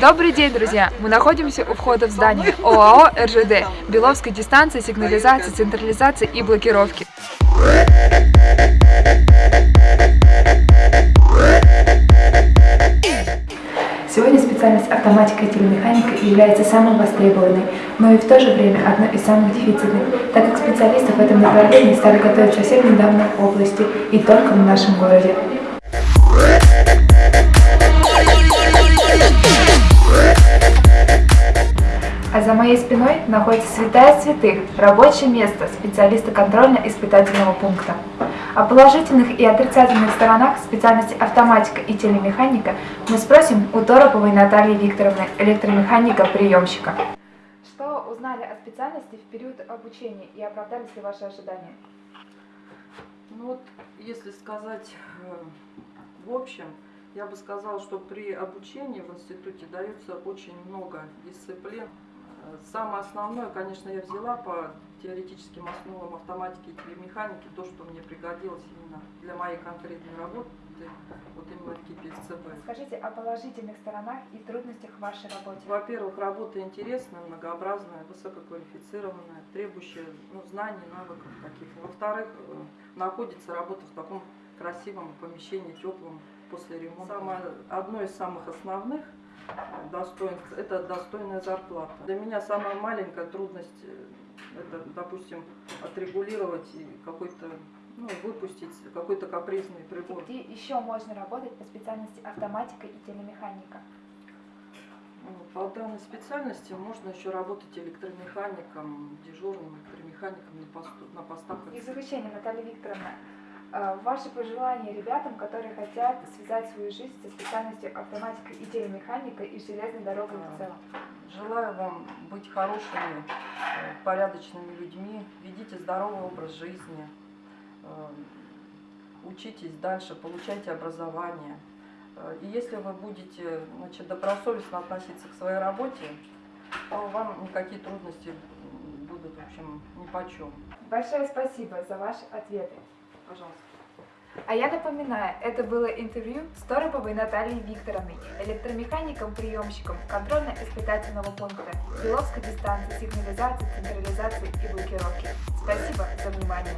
Добрый день, друзья! Мы находимся у входа в здание ОАО РЖД Беловской дистанции сигнализации, централизации и блокировки. Автоматика и телемеханика является самой востребованной, но и в то же время одной из самых дефицитных, так как специалисты в этом направлении стали готовить совсем недавно в области и только в нашем городе. А за моей спиной находится святая святых, рабочее место специалиста контрольно-испытательного пункта. О положительных и отрицательных сторонах специальности автоматика и телемеханика мы спросим у Тороповой Натальи Викторовны, электромеханика-приемщика. Что узнали о специальности в период обучения и оправдались ли ваши ожидания? Ну вот, если сказать э, в общем, я бы сказала, что при обучении в институте дается очень много дисциплин. Самое основное, конечно, я взяла по теоретическим основам автоматики и телемеханики, то, что мне пригодилось именно для моей конкретной работы, вот именно в КИП Скажите о положительных сторонах и трудностях в вашей работе. Во-первых, работа интересная, многообразная, высококвалифицированная, требующая ну, знаний, навыков каких-то. Во-вторых, э, находится работа в таком красивом помещении, теплом, после ремонта. Самое, одно из самых основных достоинств – это достойная зарплата. Для меня самая маленькая трудность э, – это, допустим, отрегулировать и какой-то, ну, выпустить какой-то капризный прибор. Где еще можно работать по специальности автоматика и телемеханика? Ну, По данной специальности можно еще работать электромехаником, дежурным электромехаником на, посту, на постах. И заключение, Наталья Викторовна, ваши пожелания ребятам, которые хотят связать свою жизнь со специальностью автоматика и телемеханика и железной дорогой в целом? Желаю вам быть хорошими, э, порядочными людьми, ведите здоровый образ жизни, э, учитесь дальше, получайте образование. Э, И если вы будете значит, добросовестно относиться к своей работе, то вам никакие трудности будут, в общем, ни по чем. Большое спасибо за ваши ответы. Пожалуйста. А я напоминаю, это было интервью с Тороповой Натальей Викторовной, электромехаником-приемщиком контрольно-испытательного пункта Беловской дистанции сигнализации, централизации и блокировки. Спасибо за внимание.